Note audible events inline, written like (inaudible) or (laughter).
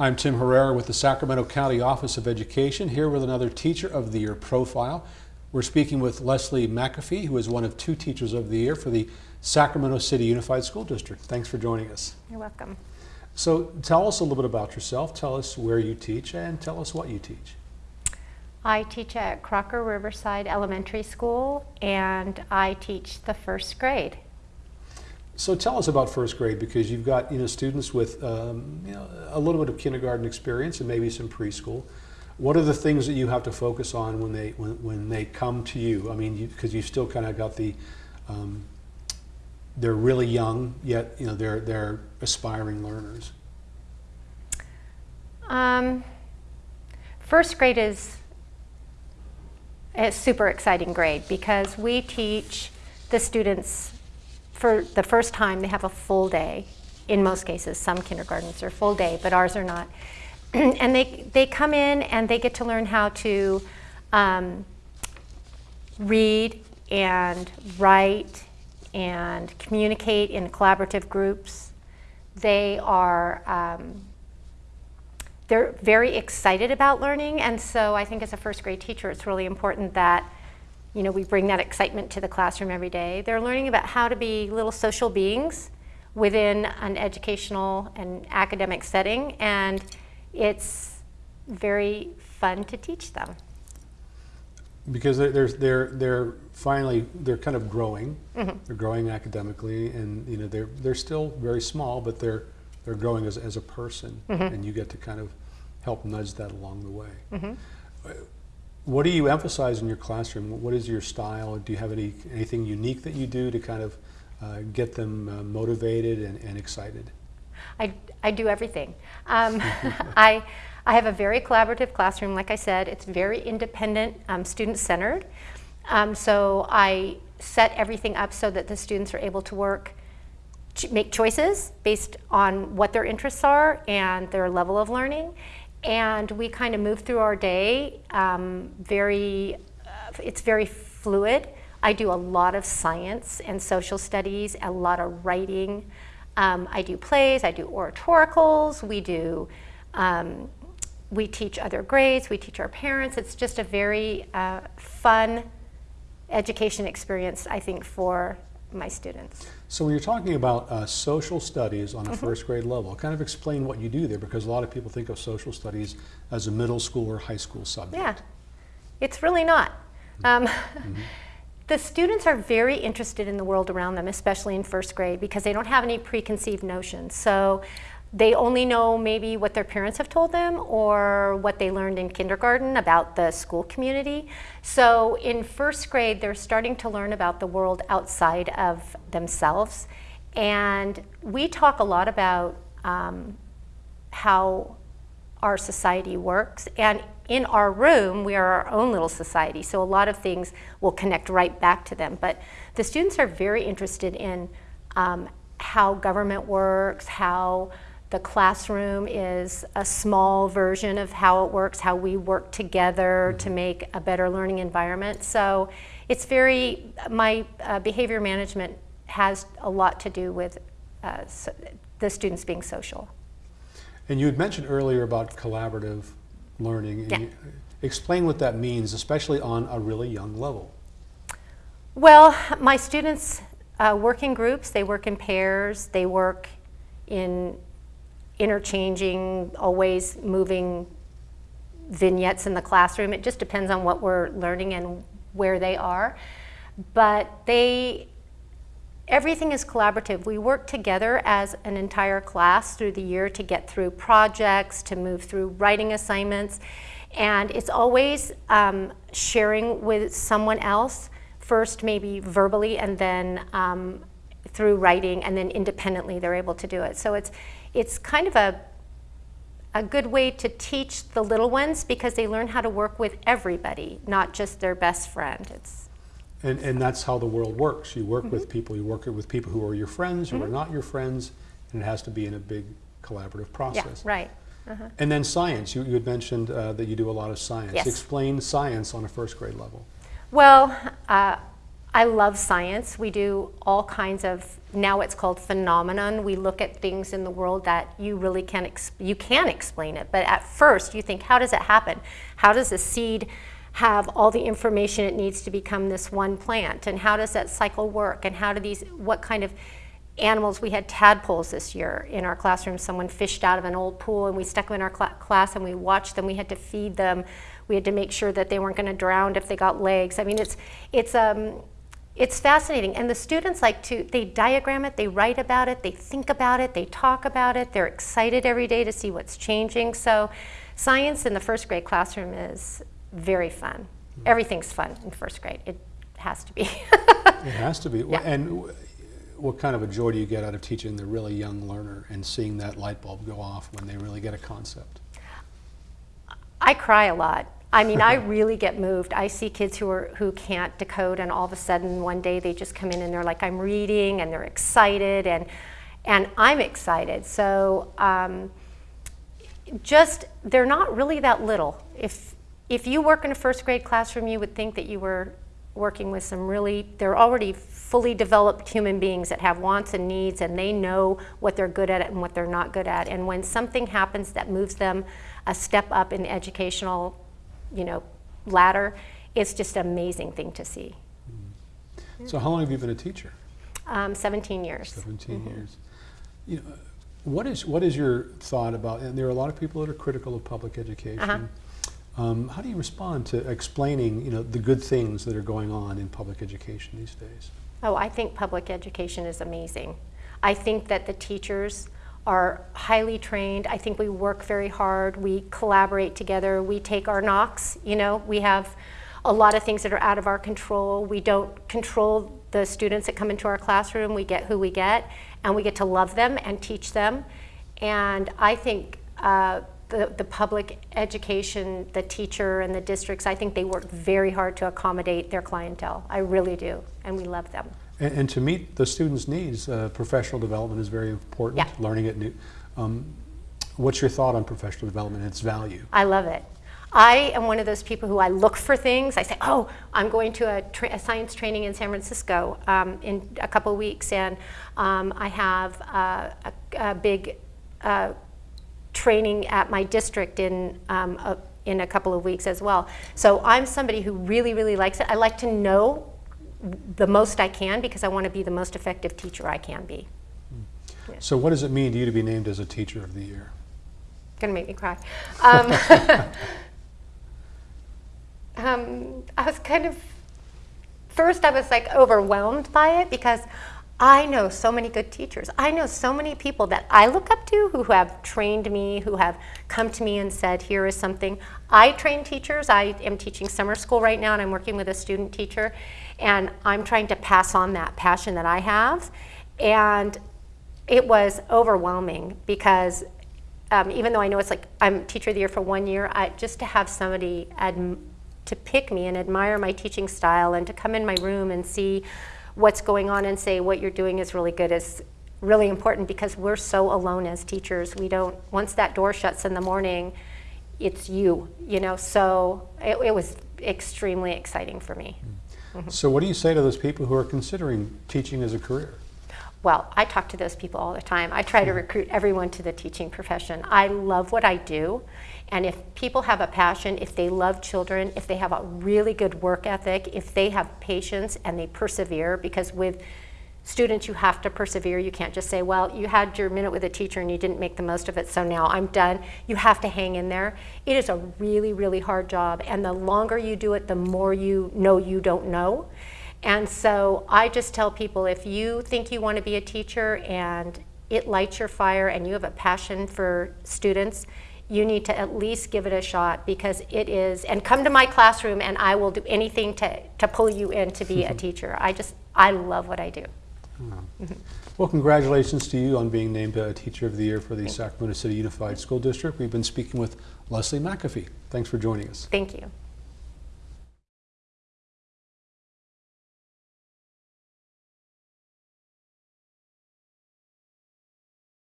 I'm Tim Herrera with the Sacramento County Office of Education, here with another Teacher of the Year profile. We're speaking with Leslie McAfee, who is one of two Teachers of the Year for the Sacramento City Unified School District. Thanks for joining us. You're welcome. So tell us a little bit about yourself, tell us where you teach, and tell us what you teach. I teach at Crocker Riverside Elementary School and I teach the first grade. So tell us about first grade because you've got you know students with um, you know, a little bit of kindergarten experience and maybe some preschool. What are the things that you have to focus on when they when, when they come to you? I mean, because you, have still kind of got the um, they're really young yet you know they're they're aspiring learners. Um, first grade is a super exciting grade because we teach the students for the first time, they have a full day. In most cases, some kindergartens are full day, but ours are not. (clears throat) and they, they come in and they get to learn how to um, read and write and communicate in collaborative groups. They are um, they're very excited about learning, and so I think as a first grade teacher, it's really important that you know, we bring that excitement to the classroom every day. They're learning about how to be little social beings within an educational and academic setting, and it's very fun to teach them. Because they're, they're, they're finally, they're kind of growing. Mm -hmm. They're growing academically, and you know, they're, they're still very small, but they're, they're growing as, as a person, mm -hmm. and you get to kind of help nudge that along the way. Mm -hmm. What do you emphasize in your classroom? What is your style? Do you have any anything unique that you do to kind of uh, get them uh, motivated and, and, excited? I, I do everything. Um, (laughs) I, I have a very collaborative classroom. Like I said, it's very independent, um, student-centered. Um, so I set everything up so that the students are able to work make choices based on what their interests are and their level of learning and we kind of move through our day um, very, uh, it's very fluid. I do a lot of science and social studies, a lot of writing. Um, I do plays, I do oratoricals, we do, um, we teach other grades, we teach our parents. It's just a very uh, fun education experience, I think, for my students. So when you're talking about uh, social studies on a mm -hmm. first grade level, kind of explain what you do there because a lot of people think of social studies as a middle school or high school subject. Yeah, it's really not. Um, mm -hmm. (laughs) The students are very interested in the world around them, especially in first grade, because they don't have any preconceived notions. So they only know maybe what their parents have told them or what they learned in kindergarten about the school community. So in first grade, they're starting to learn about the world outside of themselves. And we talk a lot about um, how our society works. And in our room, we are our own little society. So a lot of things will connect right back to them. But the students are very interested in um, how government works, how the classroom is a small version of how it works, how we work together to mm-hmm. make a better learning environment. So it's very, my uh, behavior management has a lot to do with uh, so the students being social. And you had mentioned earlier about collaborative learning. Yeah. explain what that means, especially on a really young level. Well, my students uh, work in groups, they work in pairs, they work in interchanging, always moving vignettes in the classroom. It just depends on what we're learning and where they are. But they, everything is collaborative. We work together as an entire class through the year to get through projects, to move through writing assignments. And it's always um, sharing with someone else, first maybe verbally and then um, through writing and then independently they're able to do it. So it's, it's kind of a, a good way to teach the little ones because they learn how to work with everybody, not just their best friend. It's, and, and that's how the world works. You work mm -hmm. with mm-hmm. people, you work with people who are your friends, who mm -hmm. are mm-hmm. not your friends, and it has to be in a big collaborative process. Yeah, right. Uh -huh. And then science, you, you had mentioned uh, that you do a lot of science. Yes. Explain science on a first grade level. Well, uh, I love science. We do all kinds of, now it's called phenomenon. We look at things in the world that you really can't, you can explain it. But at first you think, how does it happen? How does a seed have all the information it needs to become this one plant? And how does that cycle work? And how do these, what kind of animals, we had tadpoles this year in our classroom. Someone fished out of an old pool and we stuck them in our cl class and we watched them. We had to feed them. We had to make sure that they weren't going to drown if they got legs. I mean, it's, it's, um, it's fascinating. And the students like to, they diagram it, they write about it, they think about it, they talk about it. They're excited every day to see what's changing. So science in the first grade classroom is very fun. Mm-hmm. Everything's fun in first grade. It has to be. (laughs) It has to be. Yeah. And what kind of a joy do you get out of teaching the really young learner and seeing that light bulb go off when they really get a concept? I cry a lot. I mean, I (laughs) really get moved. I see kids who are who can't decode, and all of a sudden one day they just come in and they're like, "I'm reading," and they're excited, and and I'm excited. So um, just they're not really that little. If if you work in a first grade classroom, you would think that you were working with some really they're already fully developed human beings that have wants and needs and they know what they're good at and what they're not good at and when something happens that moves them a step up in the educational you know ladder it's just an amazing thing to see So how long have you been a teacher? um, 17 years 17 years. You know, what is what is your thought about? And there are a lot of people that are critical of public education. Uh-huh. Um, how do you respond to explaining, you know, the good things that are going on in public education these days? Oh, I think public education is amazing. I think that the teachers are highly trained. I think we work very hard. We collaborate together. We take our knocks. You know, we have a lot of things that are out of our control. We don't control the students that come into our classroom. We get who we get, and we get to love them and teach them. And I think uh, the, the public education, the teacher and the districts, I think they work very hard to accommodate their clientele. I really do, and we love them. And, and to meet the students' needs, uh, professional development is very important. Yeah. Learning it new. Um, what's your thought on professional development and its value? I love it. I am one of those people who I look for things. I say, oh, I'm going to a, tra- a science training in San Francisco um, in a couple of weeks, and um, I have uh, a, a big uh, training at my district in um, a, in a couple of weeks as well. So I'm somebody who really, really likes it. I like to know the most I can because I want to be the most effective teacher I can be. So what does it mean to you to be named as a teacher of the year? Gonna make me cry. Um, (laughs) um, I was kind of first I was like overwhelmed by it because I know so many good teachers. I know so many people that I look up to who have trained me, who have come to me and said, here is something. I train teachers. I am teaching summer school right now and I'm working with a student teacher and I'm trying to pass on that passion that I have. And it was overwhelming because um, even though I know it's like I'm teacher of the year for one year, I, just to have somebody to pick me and admire my teaching style and to come in my room and see what's going on and say what you're doing is really good is really important because we're so alone as teachers. We don't, once that door shuts in the morning, it's you, you know, so it, it was extremely exciting for me. Mm. So what do you say to those people who are considering teaching as a career? Well, I talk to those people all the time. I try to mm-hmm. recruit everyone to the teaching profession. I love what I do. And if people have a passion, if they love children, if they have a really good work ethic, if they have patience and they persevere, because with students you have to persevere. You can't just say, well, you had your minute with a teacher and you didn't make the most of it, so now I'm done. You have to hang in there. It is a really, really hard job. And the longer you do it, the more you know you don't know. And so I just tell people if you think you want to be a teacher and it lights your fire and you have a passion for students, you need to at least give it a shot because it is, and come to my classroom and I will do anything to, to pull you in to be a (laughs) teacher. I just, I love what I do. Hmm. Well, congratulations to you on being named a Teacher of the Year for the Sacramento City Unified School District. We've been speaking with Leslie McAfee. Thanks for joining us. Thank you.